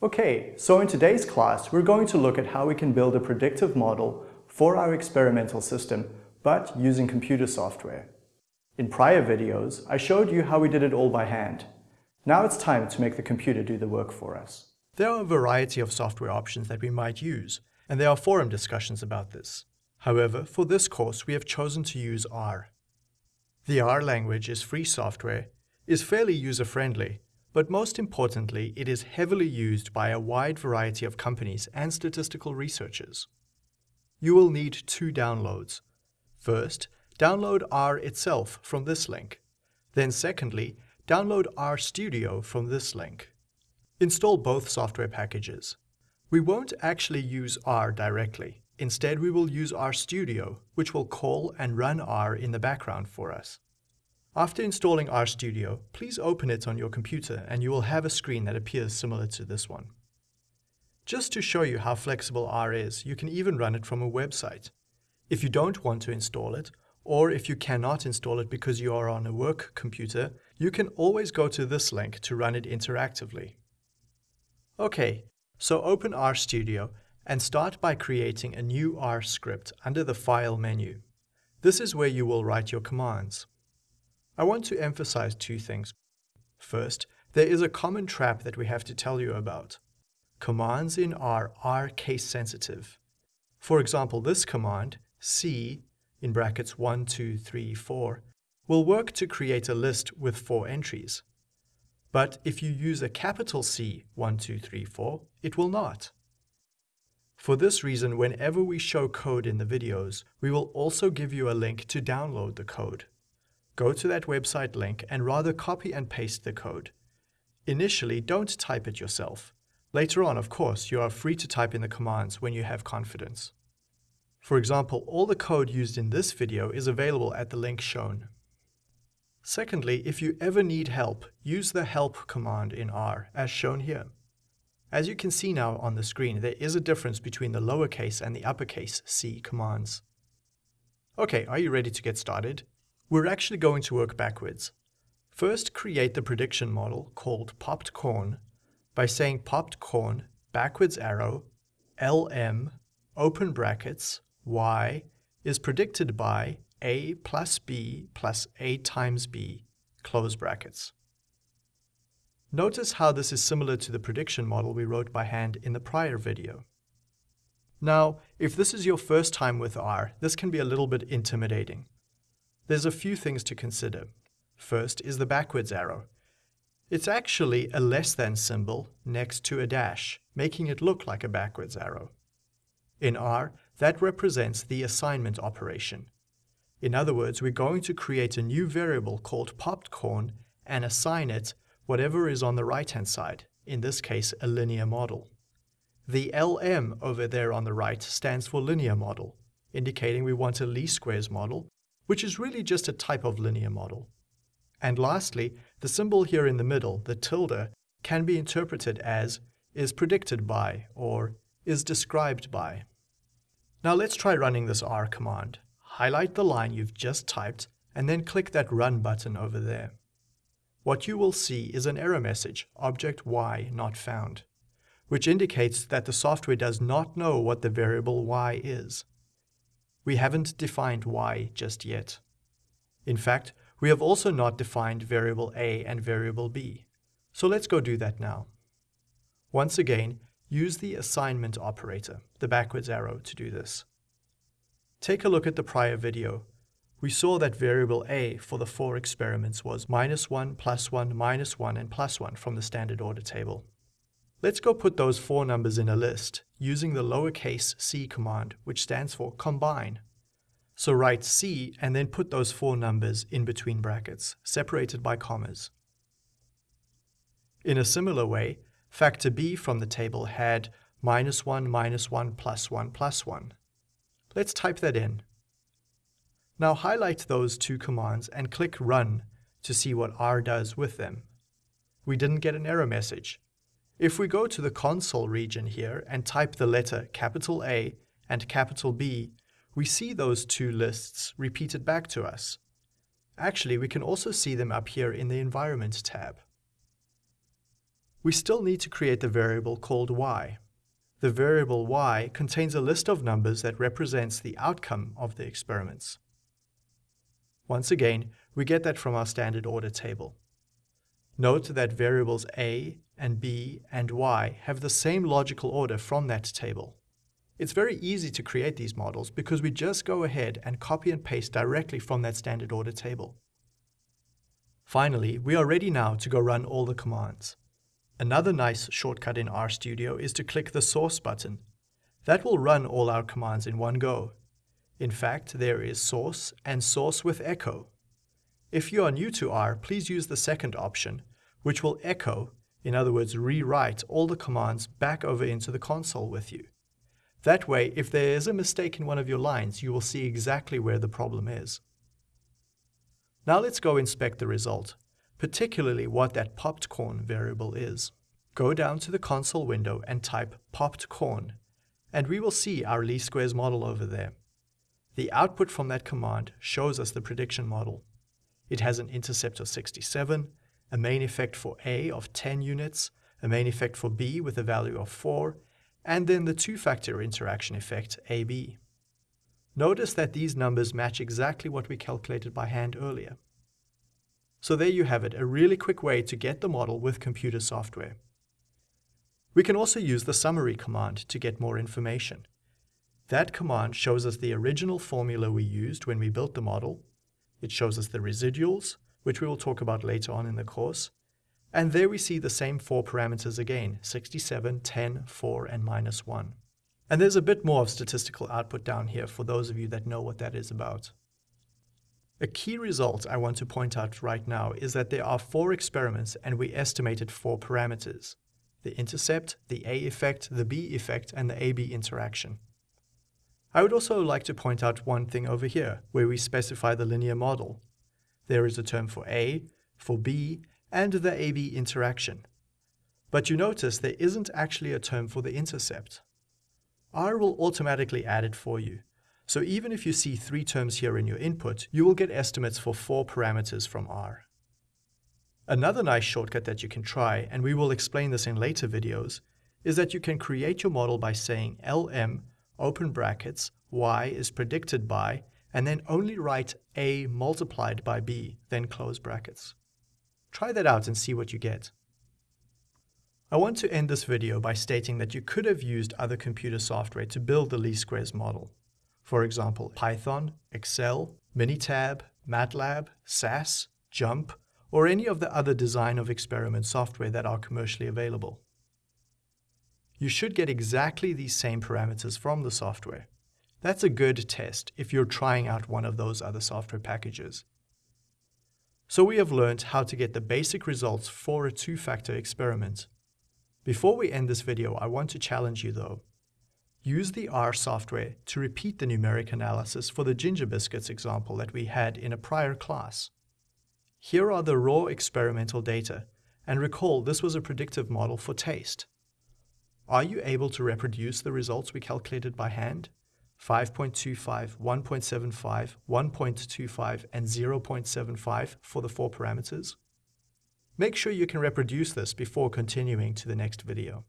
Okay, so in today's class, we're going to look at how we can build a predictive model for our experimental system, but using computer software. In prior videos, I showed you how we did it all by hand. Now it's time to make the computer do the work for us. There are a variety of software options that we might use, and there are forum discussions about this. However, for this course, we have chosen to use R. The R language is free software, is fairly user-friendly, but most importantly, it is heavily used by a wide variety of companies and statistical researchers. You will need two downloads. First, download R itself from this link. Then secondly, download RStudio from this link. Install both software packages. We won't actually use R directly. Instead, we will use RStudio, which will call and run R in the background for us. After installing RStudio, please open it on your computer and you will have a screen that appears similar to this one. Just to show you how flexible R is, you can even run it from a website. If you don't want to install it, or if you cannot install it because you are on a work computer, you can always go to this link to run it interactively. Okay, so open RStudio and start by creating a new R script under the File menu. This is where you will write your commands. I want to emphasize two things. First, there is a common trap that we have to tell you about. Commands in R are case sensitive. For example, this command, C, in brackets 1, 2, 3, 4, will work to create a list with four entries. But if you use a capital C, 1, 2, 3, 4, it will not. For this reason, whenever we show code in the videos, we will also give you a link to download the code. Go to that website link and rather copy and paste the code. Initially, don't type it yourself. Later on, of course, you are free to type in the commands when you have confidence. For example, all the code used in this video is available at the link shown. Secondly, if you ever need help, use the help command in R, as shown here. As you can see now on the screen, there is a difference between the lowercase and the uppercase C commands. Okay, are you ready to get started? We're actually going to work backwards. First, create the prediction model called popped corn by saying popped corn backwards arrow lm open brackets y is predicted by a plus b plus a times b close brackets. Notice how this is similar to the prediction model we wrote by hand in the prior video. Now, if this is your first time with R, this can be a little bit intimidating. There's a few things to consider. First is the backwards arrow. It's actually a less than symbol next to a dash, making it look like a backwards arrow. In R, that represents the assignment operation. In other words, we're going to create a new variable called popped corn and assign it whatever is on the right-hand side, in this case a linear model. The LM over there on the right stands for linear model, indicating we want a least squares model which is really just a type of linear model. And lastly, the symbol here in the middle, the tilde, can be interpreted as is predicted by or is described by. Now let's try running this R command. Highlight the line you've just typed and then click that Run button over there. What you will see is an error message, object y not found, which indicates that the software does not know what the variable y is. We haven't defined y just yet. In fact, we have also not defined variable a and variable b. So let's go do that now. Once again, use the assignment operator, the backwards arrow, to do this. Take a look at the prior video. We saw that variable a for the four experiments was minus 1, plus 1, minus 1, and plus 1 from the standard order table. Let's go put those four numbers in a list using the lowercase c command, which stands for combine. So write c and then put those four numbers in between brackets, separated by commas. In a similar way, factor b from the table had minus 1 minus 1 plus 1 plus 1. Let's type that in. Now highlight those two commands and click Run to see what R does with them. We didn't get an error message, if we go to the console region here and type the letter capital A and capital B, we see those two lists repeated back to us. Actually, we can also see them up here in the Environment tab. We still need to create the variable called y. The variable y contains a list of numbers that represents the outcome of the experiments. Once again, we get that from our standard order table. Note that variables a and b and y have the same logical order from that table. It's very easy to create these models because we just go ahead and copy and paste directly from that standard order table. Finally, we are ready now to go run all the commands. Another nice shortcut in RStudio is to click the source button. That will run all our commands in one go. In fact, there is source and source with echo. If you are new to R, please use the second option, which will echo, in other words, rewrite all the commands back over into the console with you. That way, if there is a mistake in one of your lines, you will see exactly where the problem is. Now let's go inspect the result particularly what that popped corn variable is. Go down to the console window and type popped corn, and we will see our least squares model over there. The output from that command shows us the prediction model. It has an intercept of 67, a main effect for A of 10 units, a main effect for B with a value of 4, and then the two-factor interaction effect, AB. Notice that these numbers match exactly what we calculated by hand earlier. So there you have it, a really quick way to get the model with computer software. We can also use the summary command to get more information. That command shows us the original formula we used when we built the model. It shows us the residuals, which we will talk about later on in the course. And there we see the same four parameters again, 67, 10, 4, and minus 1. And there's a bit more of statistical output down here for those of you that know what that is about. A key result I want to point out right now is that there are four experiments and we estimated four parameters. The intercept, the A effect, the B effect, and the AB interaction. I would also like to point out one thing over here, where we specify the linear model. There is a term for A, for B, and the AB interaction. But you notice there isn't actually a term for the intercept. R will automatically add it for you. So even if you see three terms here in your input, you will get estimates for four parameters from R. Another nice shortcut that you can try, and we will explain this in later videos, is that you can create your model by saying lm, open brackets, y is predicted by, and then only write a multiplied by b, then close brackets. Try that out and see what you get. I want to end this video by stating that you could have used other computer software to build the least squares model. For example, Python, Excel, Minitab, MATLAB, SAS, JMP, or any of the other design of experiment software that are commercially available. You should get exactly these same parameters from the software. That's a good test if you're trying out one of those other software packages. So we have learned how to get the basic results for a two-factor experiment. Before we end this video, I want to challenge you though. Use the R software to repeat the numeric analysis for the ginger biscuits example that we had in a prior class. Here are the raw experimental data, and recall this was a predictive model for taste. Are you able to reproduce the results we calculated by hand? 5.25, 1.75, 1.25, and 0.75 for the four parameters? Make sure you can reproduce this before continuing to the next video.